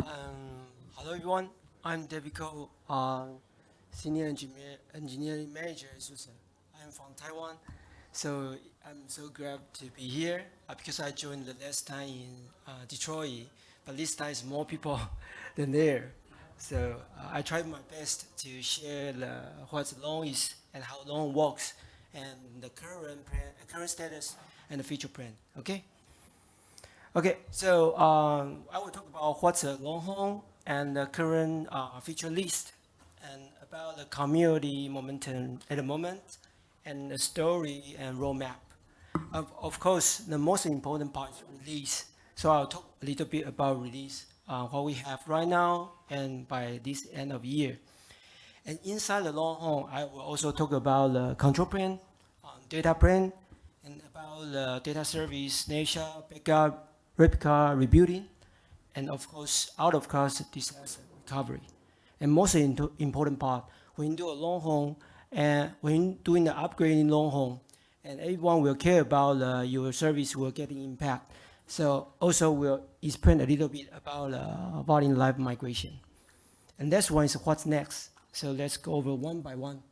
Um, hello everyone, I'm David Ko, uh, Senior Engineer, Engineering Manager at SUSE. I'm from Taiwan, so I'm so glad to be here uh, because I joined the last time in uh, Detroit, but this time is more people than there. So uh, I tried my best to share the, what long is and how long works and the current plan, current status and the future plan, okay? Okay, so um, I will talk about what's a Longhorn and the current uh, feature list and about the community momentum at the moment and the story and roadmap. Of, of course, the most important part is release. So I'll talk a little bit about release, uh, what we have right now and by this end of year. And inside the Longhorn, I will also talk about the control plane, um, data plane, and about the data service, snapshot, backup, replica rebuilding, and of course, out of class disaster recovery. And most important part, when you do a Longhorn, and when doing the upgrading Longhorn, and everyone will care about uh, your service will get impact. So also we'll explain a little bit about uh, volume live migration. And that's one is what's next. So let's go over one by one.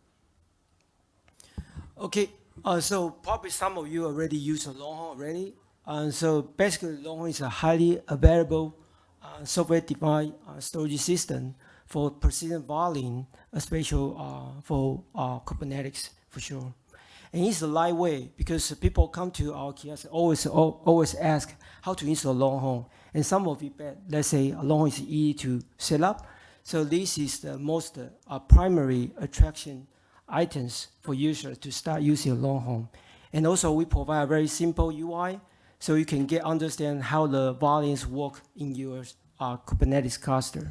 Okay, uh, so probably some of you already use a Longhorn already. Uh, so basically, Longhorn is a highly available uh, software-defined uh, storage system for persistent volume, especially uh, for uh, Kubernetes for sure. And it's a lightweight because people come to our kiosk always always ask how to install Longhorn. And some of you, let's say Longhorn is easy to set up. So this is the most uh, primary attraction items for users to start using Longhorn. And also we provide a very simple UI so you can get understand how the volumes work in your uh, Kubernetes cluster.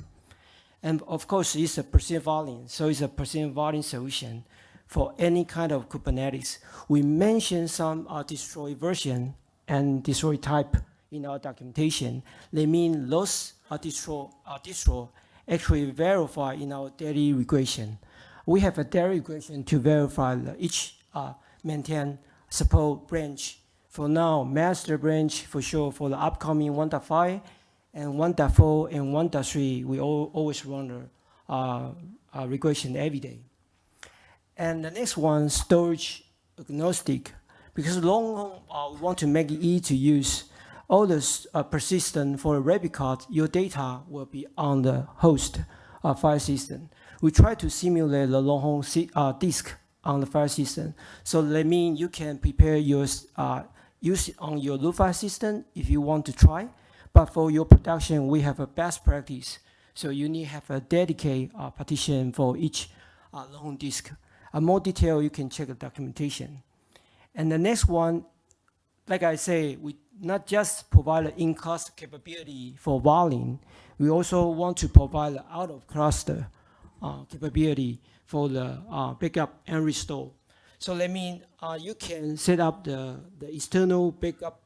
And of course, it's a percent volume, so it's a percent volume solution for any kind of Kubernetes. We mentioned some uh, destroy version and destroy type in our documentation. They mean those uh, distro, uh, distro actually verify in our daily regression. We have a daily regression to verify each uh, maintain support branch for now, master branch for sure for the upcoming 1.5 and 1.4 and 1.3, we all, always run a uh, uh, regression every day. And the next one, storage agnostic, because long uh, we want to make it easy to use. All this uh, persistent for a replica, your data will be on the host uh, file system. We try to simulate the Longhorn uh, disk on the file system. So that means you can prepare your uh, use it on your Lufa system if you want to try. But for your production, we have a best practice. So you need to have a dedicated uh, partition for each uh, long disk. A more detail, you can check the documentation. And the next one, like I say, we not just provide in-cluster capability for volume, we also want to provide out-of-cluster uh, capability for the uh, backup and restore. So that means uh, you can set up the, the external backup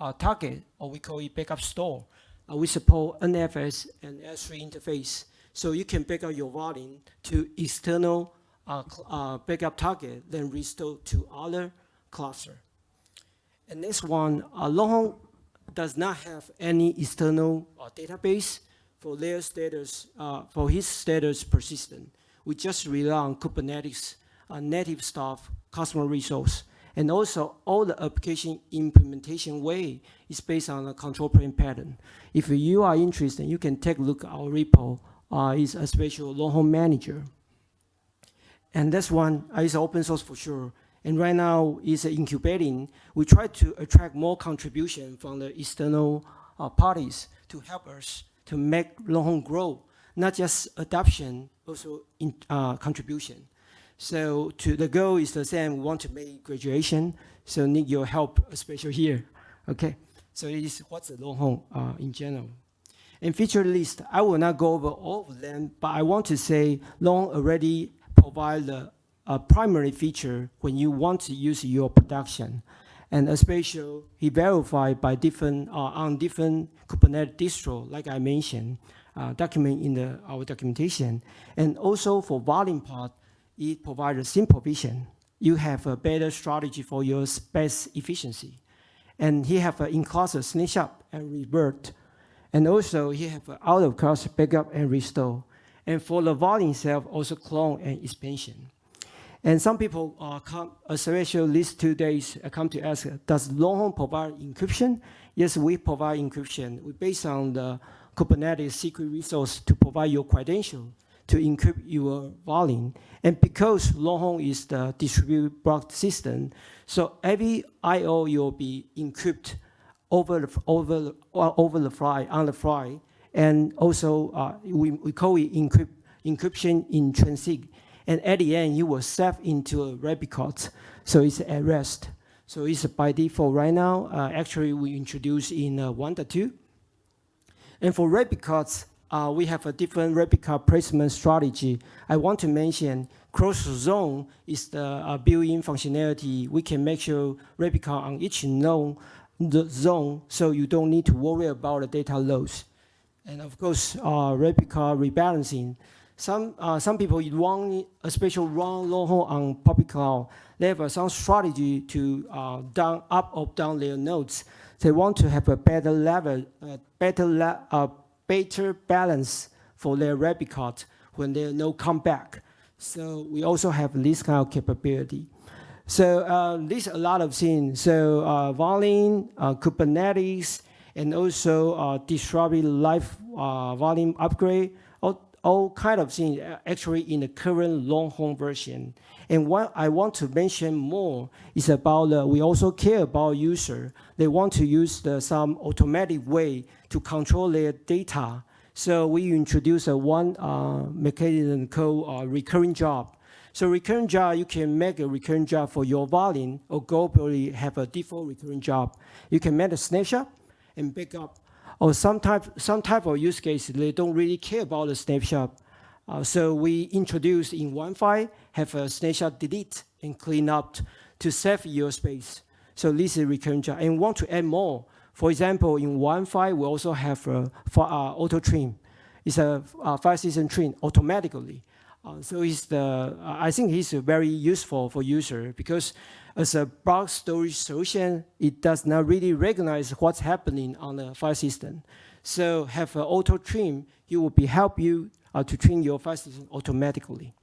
uh, target, or we call it backup store. Uh, we support NFS and S3 interface. So you can back up your volume to external uh, uh, backup target, then restore to other cluster. And this one, uh, Long does not have any external uh, database for their status, for his status persistent. We just rely on Kubernetes uh, native stuff, customer resource. And also all the application implementation way is based on a control plane pattern. If you are interested, you can take a look at our repo. Uh, it's a special Longhorn manager. And this one is open source for sure. And right now it's incubating. We try to attract more contribution from the external uh, parties to help us to make Longhorn grow, not just adoption, also in, uh, contribution. So to the goal is the same. We want to make graduation, so need your help, especially here. Okay. So it is what's the Longhorn uh, in general. In feature list, I will not go over all of them, but I want to say long already provide the uh, primary feature when you want to use your production. And especially he verified by different uh, on different Kubernetes distro, like I mentioned, uh, document in the our documentation. And also for volume part, it provides a simple vision. You have a better strategy for your space efficiency. And he have an in-cluster snapshot and revert. And also, he have out of cache backup and restore. And for the volume itself, also clone and expansion. And some people uh, come, especially these two days, uh, come to ask, does Longhorn provide encryption? Yes, we provide encryption. We based on the Kubernetes secret resource to provide your credential to encrypt your volume. And because Longhorn is the distributed block system, so every I.O. will be encrypted over the, over, uh, over the fly, on the fly. And also, uh, we, we call it encrypt, encryption in transit. And at the end, you will save into a replicate. So it's at rest. So it's by default right now. Uh, actually, we introduced in uh, 1.2. And for replicates, uh, we have a different replica placement strategy. I want to mention cross zone is the uh, built-in functionality. We can make sure replica on each the zone so you don't need to worry about the data loss. And of course, uh, replica rebalancing. Some, uh, some people run a special run Longhorn on public cloud. They have some strategy to uh, down, up or down their nodes. They want to have a better level, uh, better, uh, better balance for their replicas when their node come back. So we also have this kind of capability. So uh, a lot of things. So uh, volume, uh, Kubernetes, and also uh, distributed live uh, volume upgrade, all, kind of things uh, actually in the current Longhorn version. And what I want to mention more is about uh, we also care about user. They want to use the, some automatic way to control their data. So we introduce a one uh, mechanism called recurring job. So recurring job, you can make a recurring job for your volume or globally have a default recurring job. You can make a snapshot and backup. Or some type, some type of use case, they don't really care about the snapshot. Uh, so we introduce in one file, have a snapshot delete and clean up to save your space. So this is recurring job. And want to add more. For example, in one file, we also have a uh, auto trim. It's a, a file system trim automatically. Uh, so it's the, uh, I think it's very useful for user because as a block storage solution, it does not really recognize what's happening on the file system. So have an auto trim, it will be help you uh, to trim your file system automatically.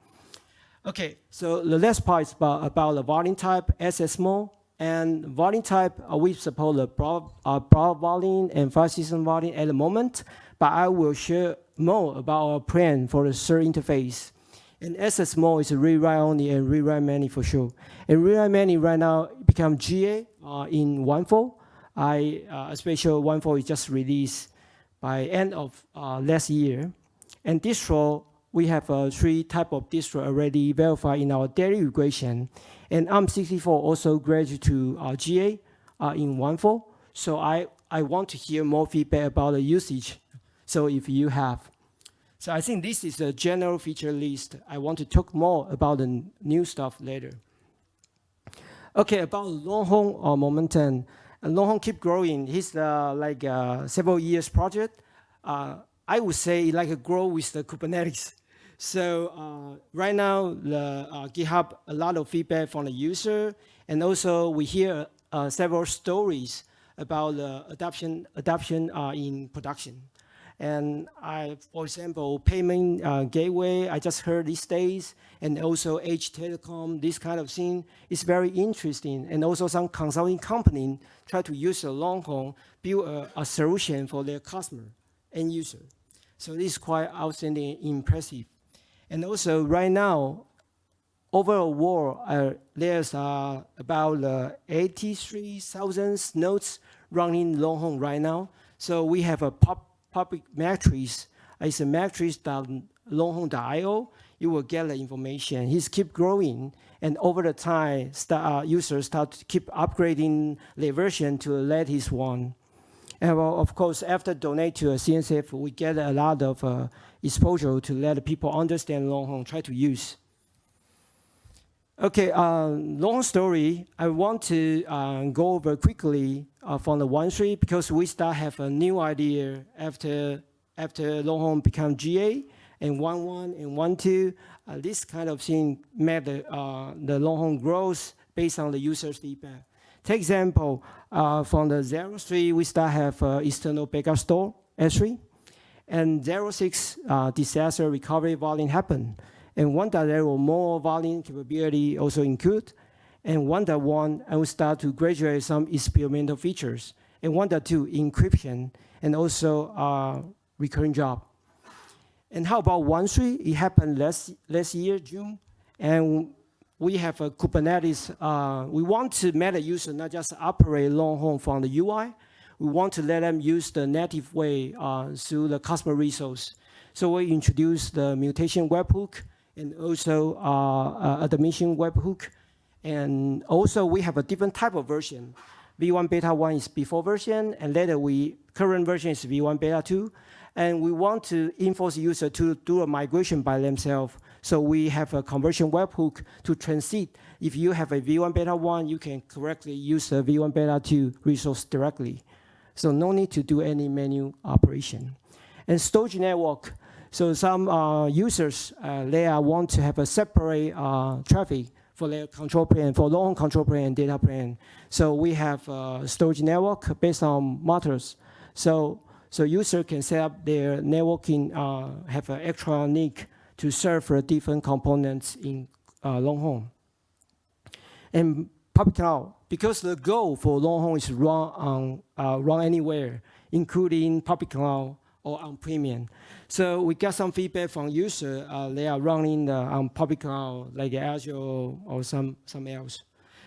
Okay, so the last part is about, about the volume type, SS mode. And volume type, uh, we support the broad, uh, broad volume and file system volume at the moment, but I will share more about our plan for the third interface. And SS mode is rewrite only and rewrite many for sure. And rewrite many right now become GA uh, in 1.4. I, uh, especially 1.4 is just released by end of uh, last year. And distro, we have uh, three type of distro already verified in our daily regression. And ARM64 also graduated to uh, GA uh, in 1.4. So I, I want to hear more feedback about the usage. So if you have. So I think this is a general feature list. I want to talk more about the new stuff later. Okay, about Longhorn or Momentum. Longhorn keep growing. It's uh, like a uh, several years project. Uh, I would say like a grow with the Kubernetes. So uh, right now, the uh, GitHub, a lot of feedback from the user, and also we hear uh, several stories about the adoption, adoption in production. And I, for example, payment uh, gateway, I just heard these days, and also Edge Telecom, this kind of thing is very interesting. And also some consulting company try to use a Longhorn, build a, a solution for their customer, end user. So this is quite outstanding, impressive. And also right now, over the world, uh, there's uh, about uh, 83,000 nodes running long Longhorn right now. So we have a pop public matrix is a matrix that Longhorn.io, you will get the information. He's keep growing, and over the time, start, uh, users start to keep upgrading their version to the latest one. And well, of course, after donate to a CNCF, we get a lot of uh, exposure to let people understand Longhorn, try to use. Okay, uh, long story. I want to uh, go over quickly uh, from the one three because we start have a new idea after after Longhorn become GA and one one and one two. Uh, this kind of thing made the uh, the Longhorn growth based on the user's feedback. Take example uh, from the zero three, we start have external backup store S3. And zero six disaster recovery volume happened. And 1.0 that there were more volume capability also include. And one that one, I will start to graduate some experimental features. And one that two, encryption, and also uh, recurring job. And how about one three? It happened last, last year, June. And we have a Kubernetes. Uh, we want to make a user not just operate Longhorn from the UI. We want to let them use the native way uh, through the customer resource. So we introduced the mutation webhook and also uh, admission webhook. And also we have a different type of version. V1 beta 1 is before version, and later we current version is V1 beta 2. And we want to enforce user to do a migration by themselves. So we have a conversion webhook to transit. If you have a V1 beta 1, you can correctly use the V1 beta 2 resource directly. So no need to do any menu operation. And storage network. So some uh, users, uh, they want to have a separate uh, traffic for their control plane, for long control plane and data plane. So we have a storage network based on Multus. So so user can set up their networking, uh, have an extra NIC to serve for different components in uh, Longhorn. And public cloud, because the goal for Longhorn is run on uh, run anywhere, including public cloud or on premium. So we got some feedback from users. Uh, they are running the, on public cloud, like Azure or some, some else.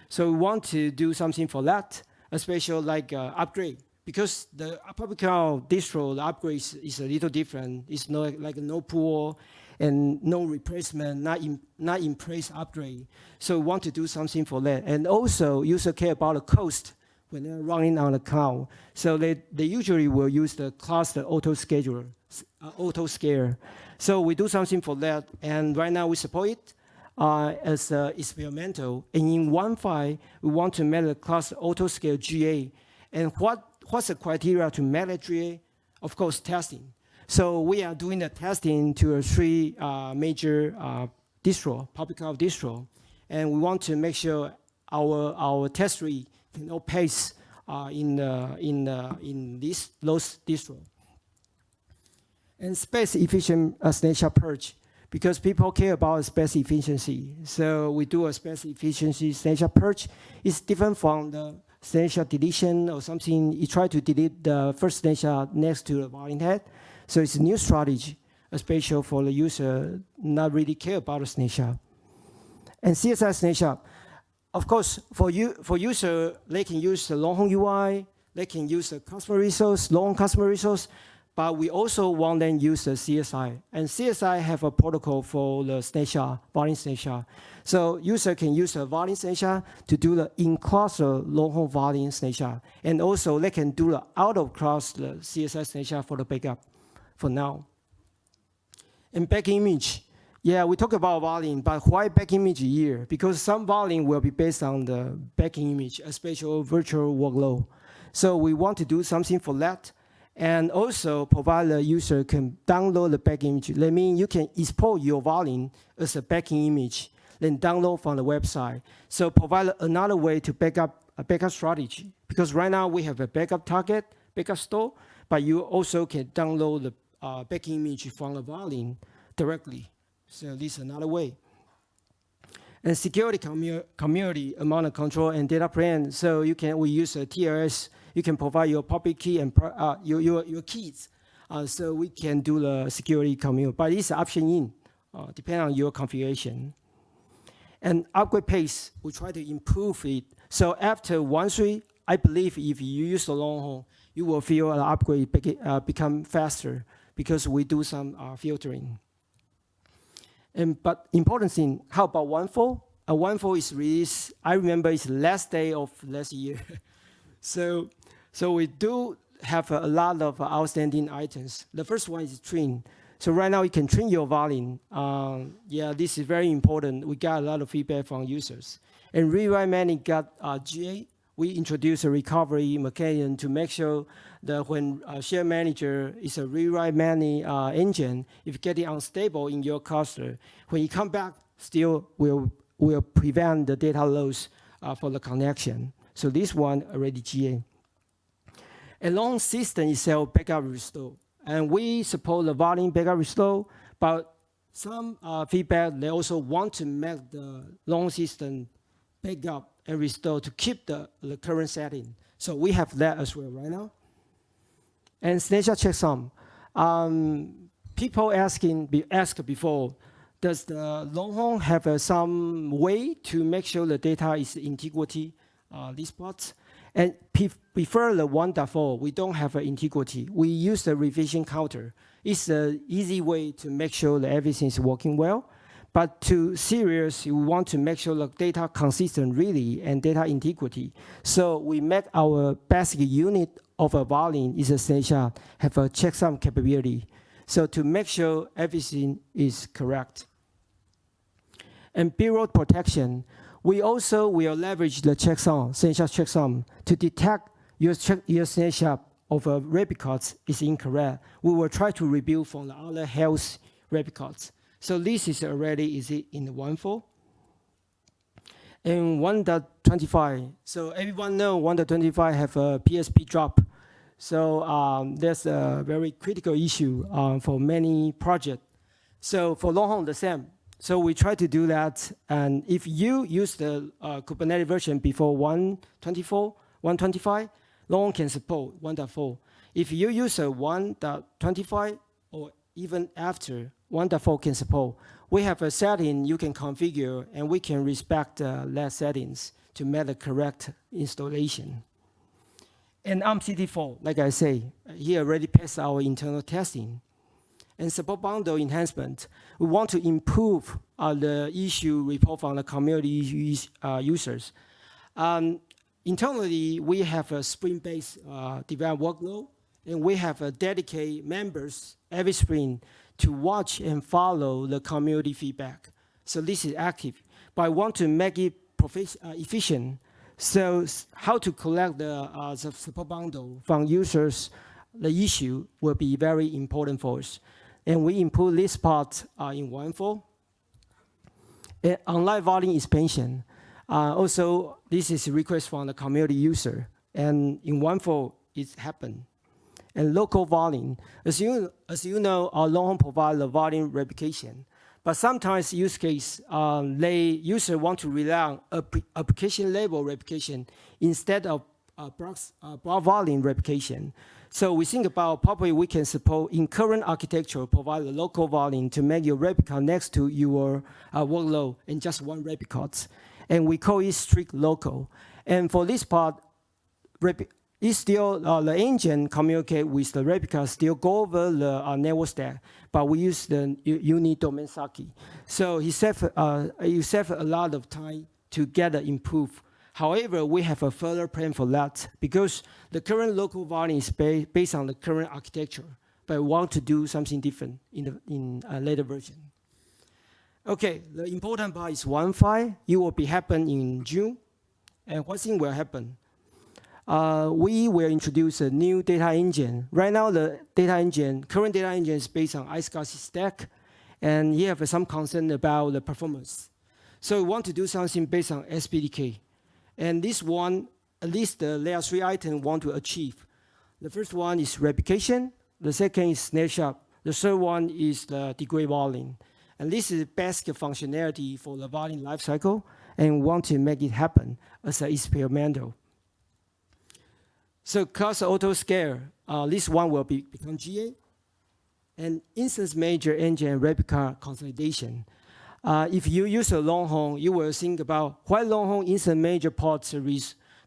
So we want to do something for that, especially like uh, upgrade because the public cloud distro, the upgrade is, is, a little different. It's not like no pool and no replacement, not in, not in place upgrade. So we want to do something for that. And also, user care about the cost when they're running on the cloud. So they, they usually will use the cluster auto scheduler, uh, auto scale. So we do something for that. And right now we support it uh, as uh, experimental. And in one file, we want to the cluster auto scale GA. And what what's the criteria to manage GA? Of course, testing. So we are doing the testing to three uh, major uh, distro, public cloud distro, and we want to make sure our our test rate can outpace uh, in the, in in this those distro. And space efficient uh, snapshot purge because people care about space efficiency. So we do a space efficiency snapshot purge. It's different from the snapshot deletion or something, you try to delete the first snapshot next to the volume head. So it's a new strategy, especially for the user not really care about the snapshot. And CSI snapshot, of course, for you for user, they can use the Longhorn UI, they can use the customer resource, long customer resource, but we also want them use the CSI. And CSI have a protocol for the snapshot, volume snapshot. So user can use a volume snapshot to do the in-cluster uh, Longhorn volume snapshot. And also they can do the out-of-cluster CSI snapshot for the backup for now. And back image, yeah, we talk about volume, but why back image here? Because some volume will be based on the back image, especially virtual workload. So we want to do something for that and also provide the user can download the back image. That means you can export your volume as a backing image, then download from the website. So provide another way to backup a backup strategy. Because right now we have a backup target, backup store, but you also can download the uh, backing image from the volume directly. So this is another way. And security commu community among the control and data plane. So you can we use a TLS you can provide your public key and uh, your, your, your keys. Uh, so we can do the security commute, but it's option in, uh, depending on your configuration. And upgrade pace, we try to improve it. So after 1.3, I believe if you use the Longhorn, you will feel the upgrade be uh, become faster because we do some uh, filtering. And but important thing, how about one 1.4? Uh, 1.4 is released, I remember it's last day of last year. so so we do have a lot of outstanding items. The first one is train. So right now you can train your volume. Um, yeah, this is very important. We got a lot of feedback from users. And rewrite many got uh, GA. We introduced a recovery mechanism to make sure that when a share manager is a rewrite many uh, engine, if getting unstable in your cluster, when you come back, still will will prevent the data loss uh, for the connection. So this one already GA. A long system itself backup restore. And we support the volume backup restore, but some uh, feedback, they also want to make the long system backup and restore to keep the, the current setting. So we have that as well right now. And snapshot checksum. Um, people asking, be asked before, does the Longhorn have uh, some way to make sure the data is integrity, uh, these parts? And prefer the 1.4, we don't have an integrity. We use the revision counter. It's an easy way to make sure that everything is working well. But to serious, we want to make sure the data consistent really and data integrity. So we make our basic unit of a volume is a snapshot, have a checksum capability. So to make sure everything is correct. And bureau protection, we also will leverage the checksum, snapshot checksum, to detect your, check, your of a records is incorrect. We will try to rebuild from the other health records. So this is already easy in the 1.4. And 1.25, so everyone know 1.25 have a PSP drop. So um, that's a very critical issue um, for many projects. So for Longhorn, the same. So we try to do that. And if you use the uh, Kubernetes version before 1.24, 1.25, Longhorn can support 1.4. If you use a 1.25 or even after 1.4 can support, we have a setting you can configure and we can respect uh, that settings to make the correct installation. And ARM64, like I say, he already passed our internal testing and support bundle enhancement, we want to improve uh, the issue report from the community uh, users. Um, internally, we have a Spring-based uh, development workload, and we have a dedicated members every Spring to watch and follow the community feedback. So this is active, but I want to make it uh, efficient. So how to collect the, uh, the support bundle from users, the issue will be very important for us and we input this part uh, in 1.4. And online volume expansion, uh, also this is a request from the community user, and in 1.4 it happened. And local volume, as you, as you know, our long provide the volume replication. But sometimes use case, um, they user want to rely on application level replication instead of uh, broad, uh, broad volume replication. So we think about probably we can support in current architecture, provide a local volume to make your replica next to your uh, workload in just one replica. And we call it strict local. And for this part, it's still, uh, the engine communicate with the replica, still go over the uh, network stack, but we use the unit domain SASE. So he save, uh, you save a lot of time to get the improve However, we have a further plan for that because the current local volume is ba based on the current architecture, but we want to do something different in, the, in a later version. Okay, the important part is 1.5. It will be happen in June. And what thing will happen? Uh, we will introduce a new data engine. Right now, the data engine, current data engine is based on iSCSI stack, and you have some concern about the performance. So we want to do something based on SPDK. And this one, at least the layer three item want to achieve. The first one is replication. The second is snapshot. The third one is the degree volume. And this is basic functionality for the volume lifecycle and want to make it happen as an experimental. So cost auto scale, uh, this one will be, become GA. And instance manager engine replica consolidation. Uh, if you use a Longhorn, you will think about why Longhorn is a major part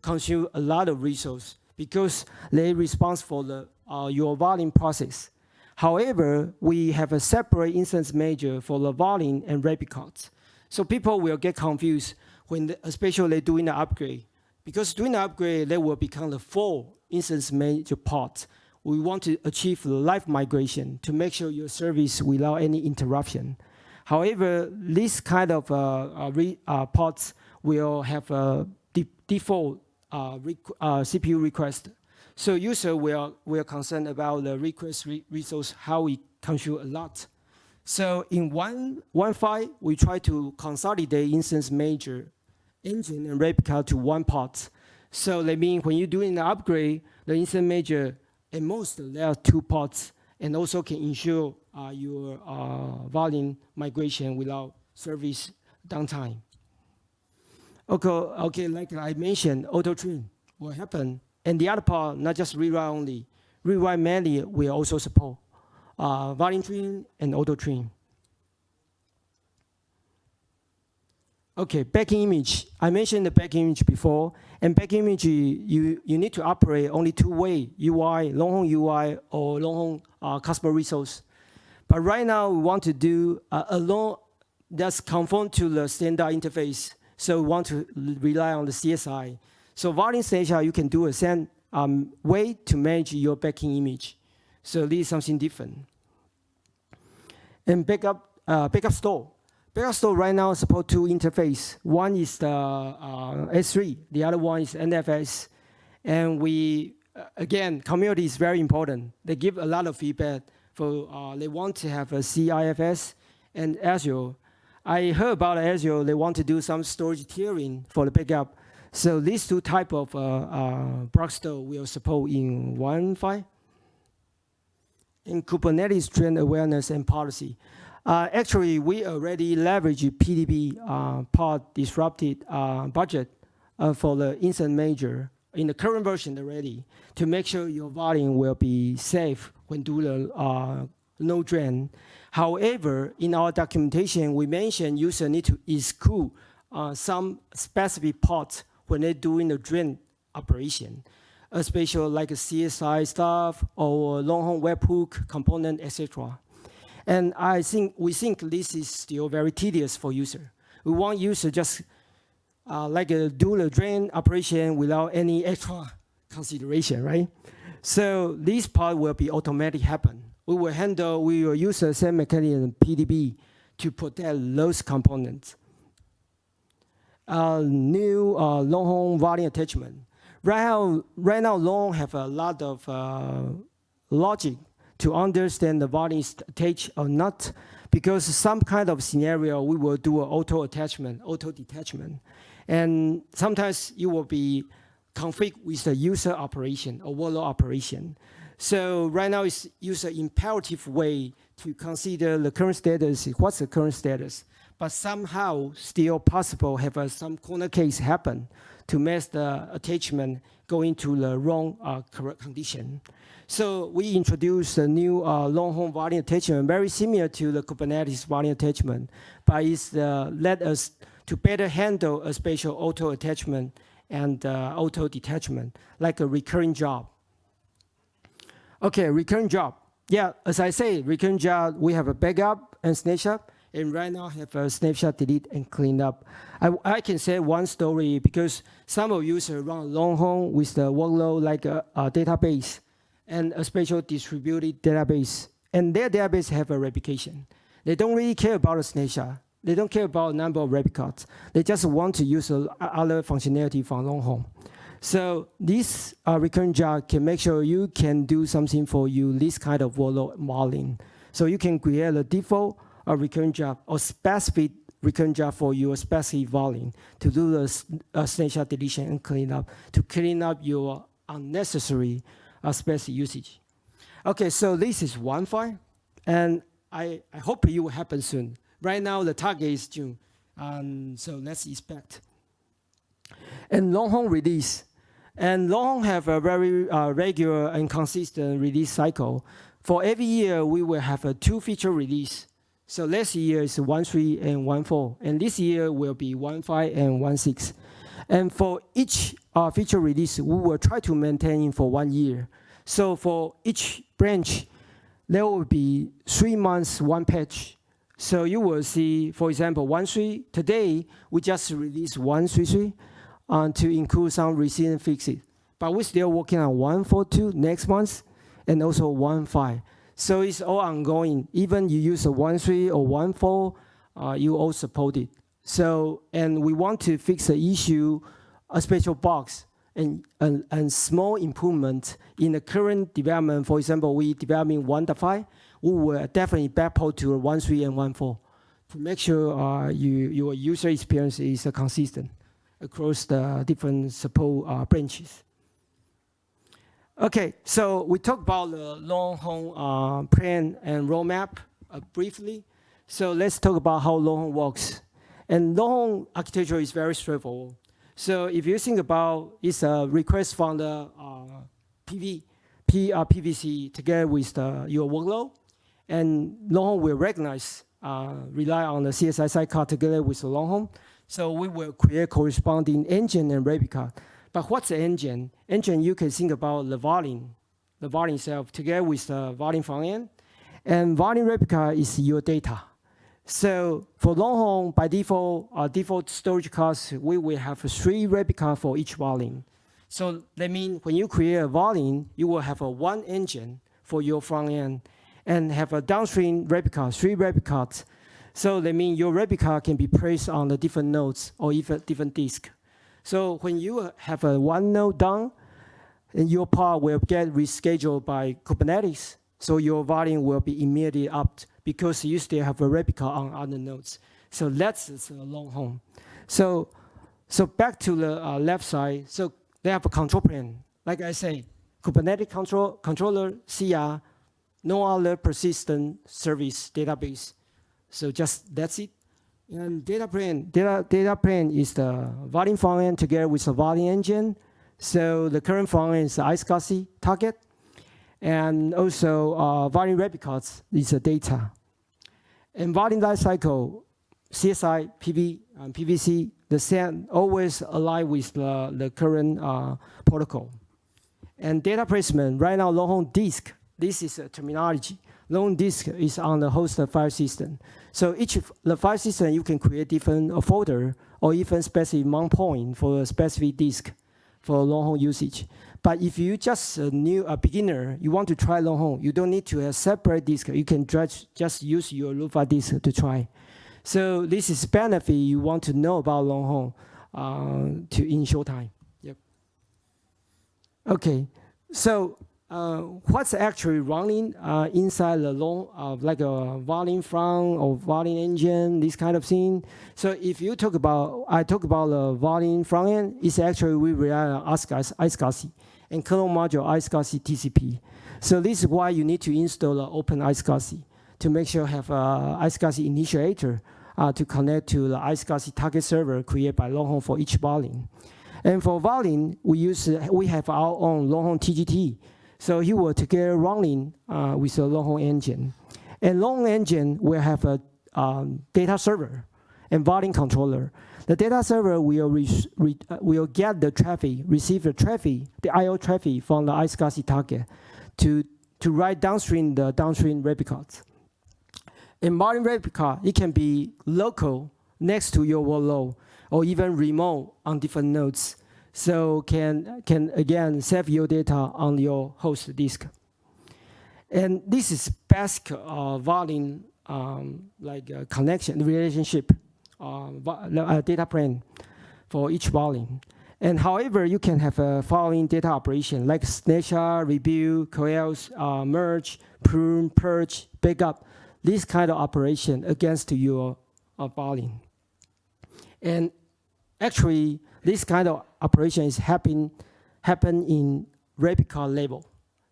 consume a lot of resources because they responsible for the, uh, your volume process. However, we have a separate instance manager for the volume and replicas. So people will get confused when, the, especially doing the upgrade. Because doing the upgrade, they will become the full instance manager part. We want to achieve the live migration to make sure your service without any interruption. However, this kind of uh, uh, re, uh, ports will have a de default CPU request. So user will, will concerned about the request re resource, how it consume a lot. So in one, one file, we try to consolidate instance manager engine and replica to one part. So that means when you're doing the upgrade, the instance manager, at most, there are two parts, and also can ensure uh, your uh, volume migration without service downtime. Okay, okay, like I mentioned, auto trim will happen. And the other part, not just rewrite only, rewrite manually will also support uh, volume trim and auto trim. Okay, backing image. I mentioned the backing image before, and backing image, you, you need to operate only two way, UI, Longhorn UI, or Longhorn uh, customer resource. But right now, we want to do uh, a long, that's conform to the standard interface. So we want to rely on the CSI. So volume snapshot, you can do a same um, way to manage your backing image. So this is something different. And backup, uh, backup store. Backup store right now support two interface. One is the uh, S3, the other one is NFS. And we, uh, again, community is very important. They give a lot of feedback for, uh, they want to have a CIFS and Azure. I heard about Azure, they want to do some storage tiering for the backup. So these two type of uh, uh, block store will support in one file. In Kubernetes trend awareness and policy. Uh, actually, we already leverage PDB uh, pod disrupted uh, budget uh, for the incident manager in the current version already to make sure your volume will be safe when do the uh, no drain. However, in our documentation, we mentioned user need to exclude uh, some specific parts when they're doing the drain operation, especially like a CSI stuff or Longhorn webhook component, etc. And I think we think this is still very tedious for user. We want user just uh, like a do the drain operation without any extra consideration, right? So this part will be automatic happen. We will handle, we will use the same mechanism PDB to protect those components. Uh, new uh, Longhorn volume attachment. Right now, right now, Long have a lot of uh, logic to understand the volume is attached or not, because some kind of scenario, we will do auto attachment, auto detachment. And sometimes you will be conflict with the user operation or workload operation. So right now it's use an imperative way to consider the current status, what's the current status, but somehow still possible have uh, some corner case happen to mess the attachment go into the wrong uh, condition. So we introduced a new uh, Longhorn volume attachment, very similar to the Kubernetes volume attachment, but it's uh, let us to better handle a spatial auto attachment and uh, auto detachment, like a recurring job. Okay, recurring job. Yeah, as I say, recurring job, we have a backup and snapshot, and right now I have a snapshot delete and clean up. I, I can say one story because some of users run Longhorn with the workload like a, a database and a special distributed database. And their database have a replication. They don't really care about a snapshot. They don't care about number of replicas. They just want to use other functionality from Longhorn. So this uh, recurrent job can make sure you can do something for you, this kind of workload modeling. So you can create a default a recurrent job or specific recurrent job for your specific volume to do the uh, snapshot deletion and clean up, to clean up your unnecessary uh, space usage. Okay, so this is one file, and I, I hope it will happen soon. Right now, the target is June, um, so let's expect. And Longhorn release. And Longhorn have a very uh, regular and consistent release cycle. For every year, we will have a two feature release. So last year is 1.3 and 1.4, and this year will be 1.5 and 1.6. And for each uh, feature release, we will try to maintain for one year. So for each branch, there will be three months, one patch. So you will see, for example, 1.3, today, we just released 1.3.3 uh, to include some recent fixes. But we're still working on 1.4.2 next month, and also 1.5. So it's all ongoing. Even you use a 1.3 or 1.4, uh, you all support it. So, and we want to fix the issue, a special box, and, and, and small improvement in the current development. For example, we developing 1.5, we will definitely backport to 1.3 and 1.4 to make sure uh, you, your user experience is uh, consistent. across the different support uh, branches. Okay, so we talked about the Longhorn uh, plan and roadmap uh, briefly. So let's talk about how Longhorn works. And Longhorn architecture is very straightforward. So if you think about it's a request from the uh, PV, P, uh, PVC together with the, your workload, and Longhorn will recognize, uh, rely on the CSI sidecar together with Longhorn. So we will create corresponding engine and replica. But what's the engine? Engine, you can think about the volume, the volume itself together with the volume front end. And volume replica is your data. So for Longhorn, by default, uh, default storage class, we will have three replica for each volume. So that means when you create a volume, you will have a one engine for your front end and have a downstream replica, three replicas. So that means your replica can be placed on the different nodes or even different disk. So when you have a one node done, your part will get rescheduled by Kubernetes. So your volume will be immediately up because you still have a replica on other nodes. So that's a Longhorn. So, so back to the uh, left side. So they have a control plane. Like I say, Kubernetes control, controller, CR, no other persistent service database. So just that's it. And data plane, data, data plane is the volume function together with the volume engine. So the current function is the iSCSI target. And also uh, volume replicas is the data. And volume lifecycle, CSI, PV, and PVC, the same always align with the, the current uh, protocol. And data placement, right now Longhorn disk, this is a terminology. Long disk is on the host file system. So each the file system, you can create different folder or even specific mount point for a specific disk for Longhorn usage. But if you just a new a beginner, you want to try Longhorn, you don't need to have separate disk. You can just, just use your Lufa disk to try. So this is benefit you want to know about Longhorn uh, to in short time. Yep. Okay, so uh, what's actually running uh, inside the long, uh, like a volume front or volume engine, this kind of thing. So if you talk about, I talk about the volume front end, it's actually we rely on iSCSI and kernel module iSCSI TCP. So this is why you need to install the open iSCSI to make sure you have a iSCSI initiator uh, to connect to the iSCSI target server created by Longhorn for each volume. And for volume, we use we have our own Longhorn TGT so he will together running uh, with the Longhorn engine. And Longhorn engine will have a um, data server and volume controller. The data server will, uh, will get the traffic, receive the traffic, the I.O. traffic from the iSCSI target to, to write downstream the downstream replicas. In volume replica, it can be local next to your workload or even remote on different nodes so can, can again save your data on your host disk. And this is basic uh, volume um, like uh, connection relationship uh, uh, data plane for each volume. And however, you can have a following data operation like snapshot, review, coils, uh, merge, prune, purge, backup, this kind of operation against your uh, volume. And actually, this kind of operation is happen, happen in replica level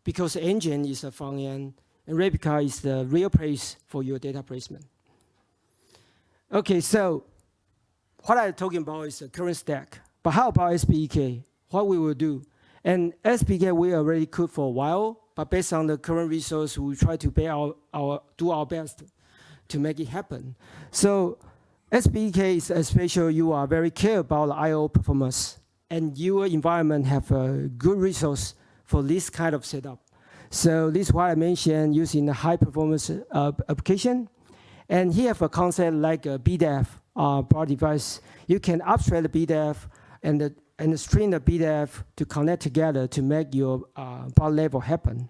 because the engine is the front end and replica is the real place for your data placement. Okay, so what I'm talking about is the current stack. But how about SPDK? What we will do? And SPDK we already cooked for a while, but based on the current resource, we try to our, our, do our best to make it happen. So SPDK is especially you are very care about the I.O. performance and your environment have a good resource for this kind of setup. So this is why I mentioned using a high performance uh, application. And here have a concept like a BDEF uh, bar device. You can abstract the BDEF and, the, and string the BDEF to connect together to make your uh, bar level happen.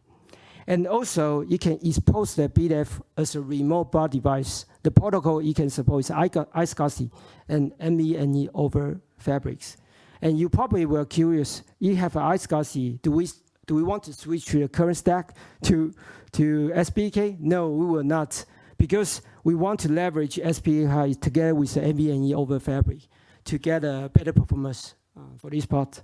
And also, you can expose the BDEF as a remote bar device. The protocol you can support is iSCSI and NVMe over fabrics. And you probably were curious, you have iSCSI, do we, do we want to switch to the current stack to, to SPDK? No, we will not, because we want to leverage SPDK together with the NVMe over fabric. to get a better performance uh, for this part.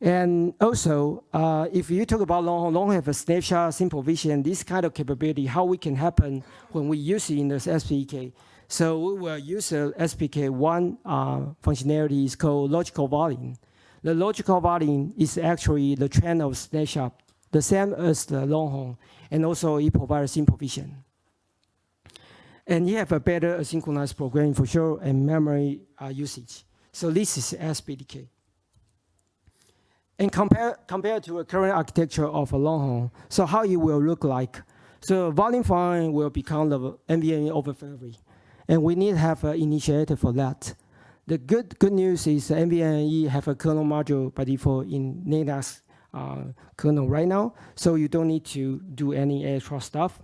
And also, uh, if you talk about Longhorn, Longhorn have a snapshot, simple vision, this kind of capability, how we can happen when we use it in the SPDK. So we will use a SPDK one uh, functionality is called logical volume. The logical volume is actually the trend of snapshot, the same as the Longhorn, and also it provides simple vision. And you have a better asynchronous programming for sure and memory uh, usage. So this is SPDK. And compare, compared to a current architecture of a Longhorn, so how it will look like. So volume fine will become the NVMe over Fabric. And we need to have an initiator for that. The good, good news is NVMe have a kernel module by default in Linux uh, kernel right now, so you don't need to do any extra stuff.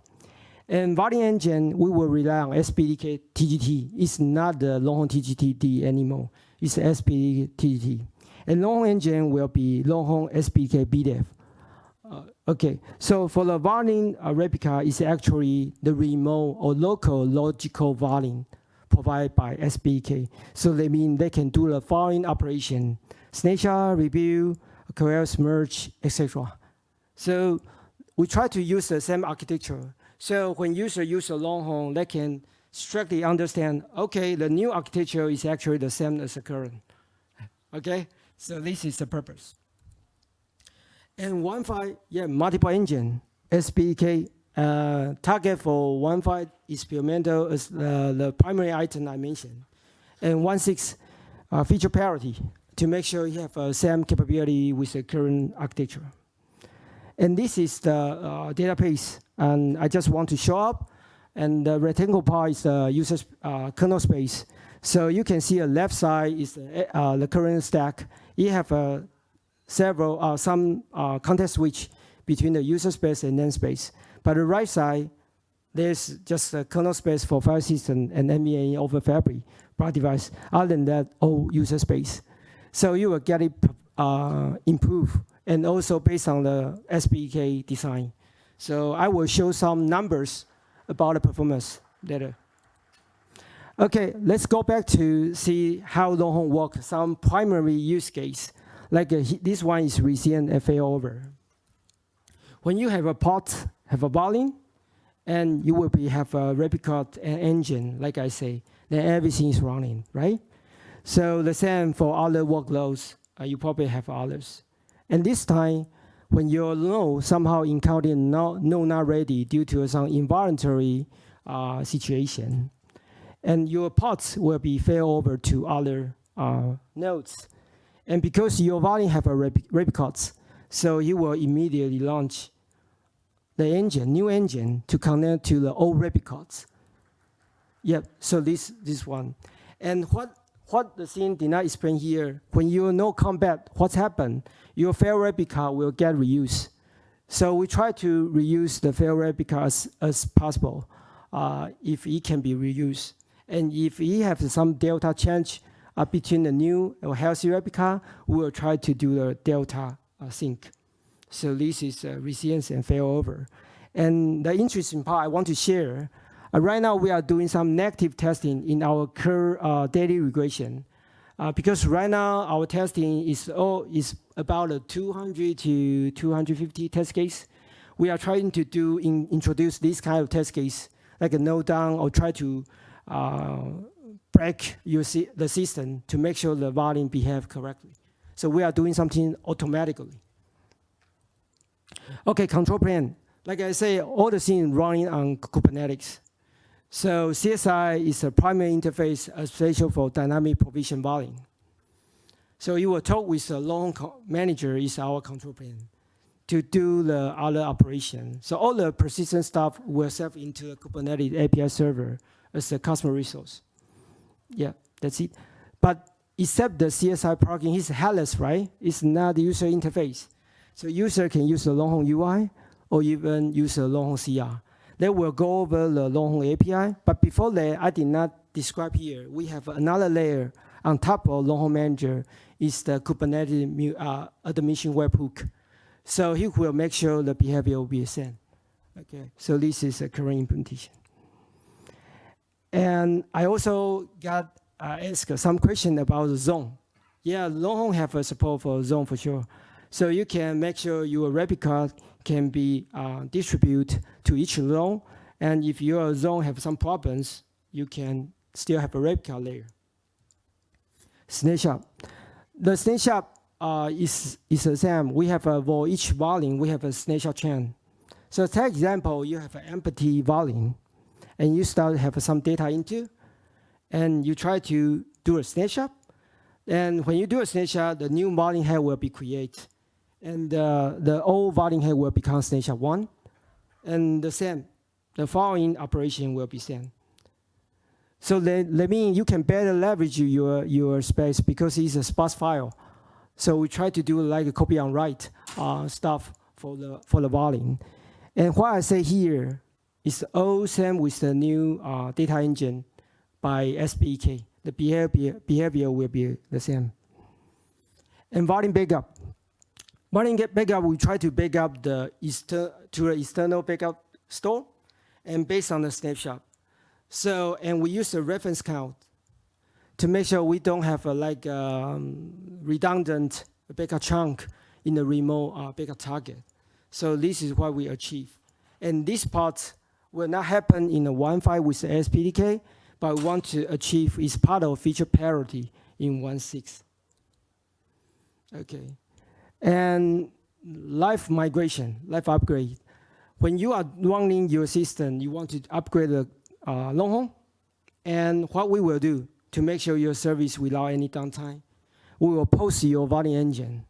And Volume Engine, we will rely on SPDK TGT. It's not the Longhorn TGT anymore. It's SPDK TGT. And long engine will be Longhorn SPDK bdev. Uh, okay, so for the volume uh, replica is actually the remote or local logical volume provided by SPDK. So they mean they can do the following operation, snapshot, review, coerce, merge, etc. So we try to use the same architecture. So when user use a Longhorn, they can strictly understand, okay, the new architecture is actually the same as the current. Okay, so this is the purpose. And Wi-Fi, yeah, multiple engine, SPDK, uh, target for Wi-Fi experimental is uh, the primary item I mentioned. And 1.6 uh, feature parity to make sure you have uh, same capability with the current architecture. And this is the uh, database, and I just want to show up. And the rectangle part is the user uh, kernel space. So you can see the left side is the, uh, the current stack. You have uh, several, uh, some uh, context switch between the user space and namespace. But the right side, there's just a kernel space for file system and NVMe over Fabric device. Other than that, all user space. So you will get it uh, improved and also based on the SPDK design. So I will show some numbers about the performance later. Okay, let's go back to see how Longhorn work, some primary use case. Like uh, this one is resilient and failover. When you have a pot, have a volume, and you will be have a replica engine, like I say, then everything is running, right? So the same for other workloads, uh, you probably have others. And this time, when your node somehow encountered no, no not ready due to some involuntary uh, situation, and your pods will be fail over to other uh, nodes. And because your volume have a replica, so you will immediately launch the engine, new engine, to connect to the old replicas. Yep, so this, this one. And what, what the scene did not explain here, when you know combat, what's happened, your failed replica will get reused. So we try to reuse the failed replica as, as possible uh, if it can be reused. And if we have some delta change uh, between the new or healthy replica, we will try to do the delta uh, sync. So this is uh, resilience and failover. And the interesting part I want to share, uh, right now we are doing some negative testing in our current uh, daily regression. Uh, because right now our testing is, all, is about a 200 to 250 test case. We are trying to do in, introduce this kind of test case, like a node down or try to Uh, break your the system to make sure the volume behave correctly. So we are doing something automatically. Okay, control plane. Like I say, all the things running on Kubernetes. So CSI is a primary interface especially for dynamic provision volume. So you will talk with the long manager is our control plane to do the other operation. So all the persistent stuff will serve into the Kubernetes API server as a customer resource. Yeah, that's it. But except the CSI plugin is headless, right? It's not the user interface. So user can use the Longhorn UI or even use the Longhorn CR. They will go over the Longhorn API, but before that, I did not describe here. We have another layer on top of Longhorn Manager is the Kubernetes uh, admission webhook. So he will make sure the behavior will be same. Okay, so this is a current implementation. And I also got uh, ask some question about the zone. Yeah, Longhorn have a support for zone for sure. So you can make sure your replica can be uh, distributed to each zone. And if your zone have some problems, you can still have a replica layer. Snapshot. The snapshot uh, is, is the same. We have a, for each volume, we have a snapshot chain. So take example, you have an empty volume, and you start to have some data into, and you try to do a snapshot. And when you do a snapshot, the new volume head will be created. And uh, the old volume head will become snapshot one. And the same, the following operation will be same. So that, that means you can better leverage your, your space because it's a sparse file. So we try to do like a copy on write uh, stuff for the, for the volume. And what I say here is all same with the new uh, data engine by SPDK. The behavior, behavior will be the same. And volume backup. Volume backup, we try to back up the to the external backup store and based on the snapshot. So, and we use the reference count to make sure we don't have a like um, redundant backup chunk in the remote uh, backup target. So this is what we achieve. And this part will not happen in a one file with the SPDK, but we want to achieve is part of feature parity in 1.6. Okay. And live migration, live upgrade. When you are running your system, you want to upgrade the uh, Longhorn, and what we will do to make sure your service without any downtime, we will post your volume engine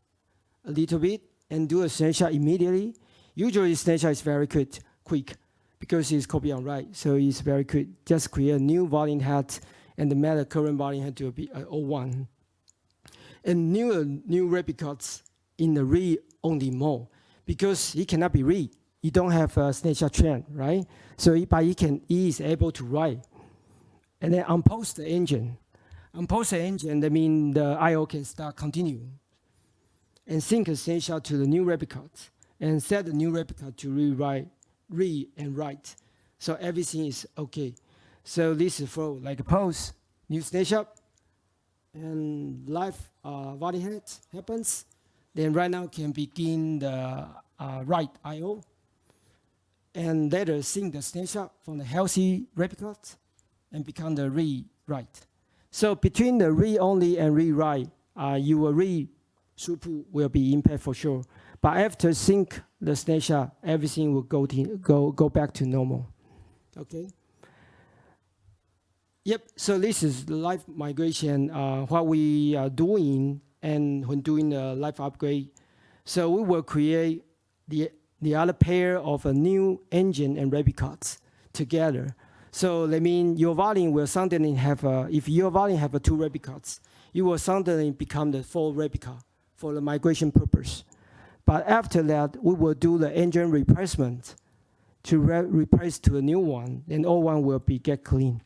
a little bit and do a snapshot immediately. Usually snapshot is very quick, quick because it's copy on write, so it's very quick. Just create a new volume head and the matter current volume head to be uh, 01. And new, uh, new replicas in the read-only mode because it cannot be read. You don't have a snapshot trend, right? So, it, but it can, it is able to write. And then unpost the engine. Unpost the engine, that means the I.O. can start continue. And sync a snapshot to the new replicas and set the new replica to rewrite, read and write. So everything is okay. So this is for like a post, new snapshot, and live uh, body head happens. Then right now can begin the uh, write I.O. and later sync the snapshot from the healthy replicas and become the read write. So between the read only and read write, uh, your read throughput will be impaired for sure. But after sync the snapshot, everything will go, to, go, go back to normal. Okay. Yep, so this is the live migration, uh, what we are doing and when doing the live upgrade. So we will create the, the other pair of a new engine and replicas together. So that means your volume will suddenly have, a, if your volume have a two replicas, you will suddenly become the full replica for the migration purpose. But after that, we will do the engine replacement to re replace to a new one, and all one will be get clean.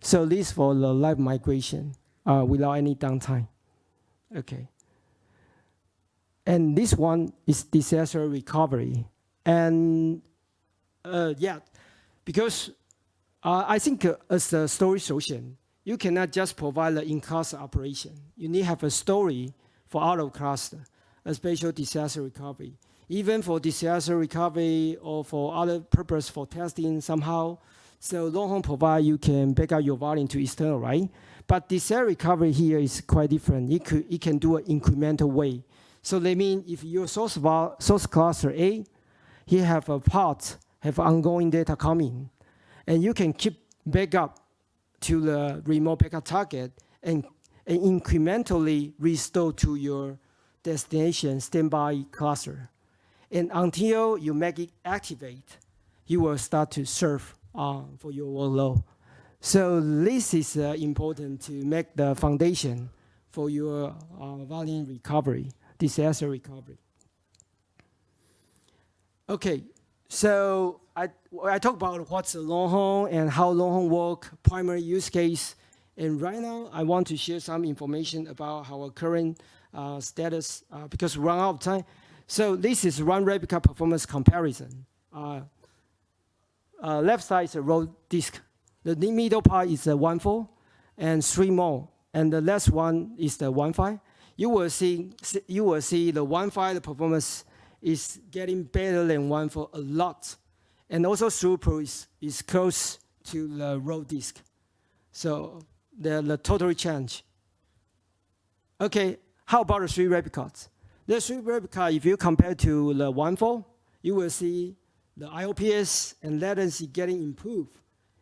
So this for the live migration uh, without any downtime. Okay. And this one is disaster recovery. And uh, yeah, because uh, I think uh, as a storage solution, you cannot just provide the in-cluster operation. You need to have a story for out of cluster, a special disaster recovery. Even for disaster recovery or for other purpose for testing somehow, so Longhorn provide you can back up your volume to external, right? But disaster recovery here is quite different. It, could, it can do an incremental way. So they mean if your source, source cluster A, you have a part, have ongoing data coming, and you can keep backup to the remote backup target and, and incrementally restore to your destination standby cluster. And until you make it activate, you will start to serve uh, for your workload. So this is uh, important to make the foundation for your uh, volume recovery, disaster recovery. Okay, so I, I talk about what's a Longhorn and how Longhorn work, primary use case. And right now, I want to share some information about our current status uh, because run out of time. So this is run replica performance comparison. Uh, uh left side is a raw disk the middle part is a 1.4, and three more. And the last one is the Wi-Fi. You will see, you will see the Wi-Fi the performance is getting better than one for a lot. And also throughput is, is close to the raw disk. So the, the totally change. Okay, how about the three replicas? The three replica, if you compare to the one four, you will see the IOPS and latency getting improved.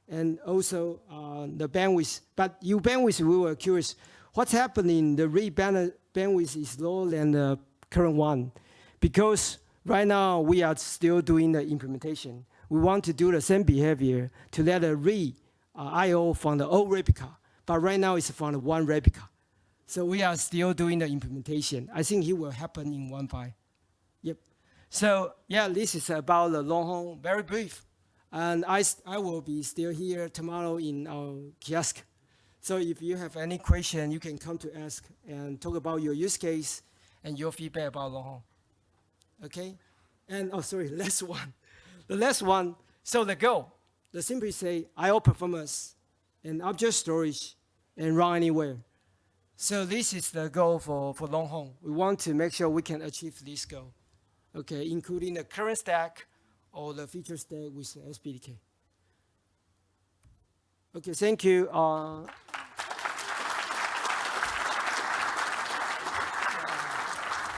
And also uh, the bandwidth. But you bandwidth, we were curious, what's happening? The read band bandwidth is lower than the current one. Because right now we are still doing the implementation. We want to do the same behavior to let a read uh, I.O. from the old replica. But right now it's from the one replica. So we are still doing the implementation. I think it will happen in one by. Yep. So yeah, this is about the long very brief. And I, I will be still here tomorrow in our kiosk. So if you have any question, you can come to ask and talk about your use case and your feedback about long. Okay? And oh, sorry, last one. The last one, so the goal, the simply say I/O performance and object storage and run anywhere. So this is the goal for, for long. We want to make sure we can achieve this goal, okay, including the current stack or the feature stack with SPDK. Okay, thank you. Uh,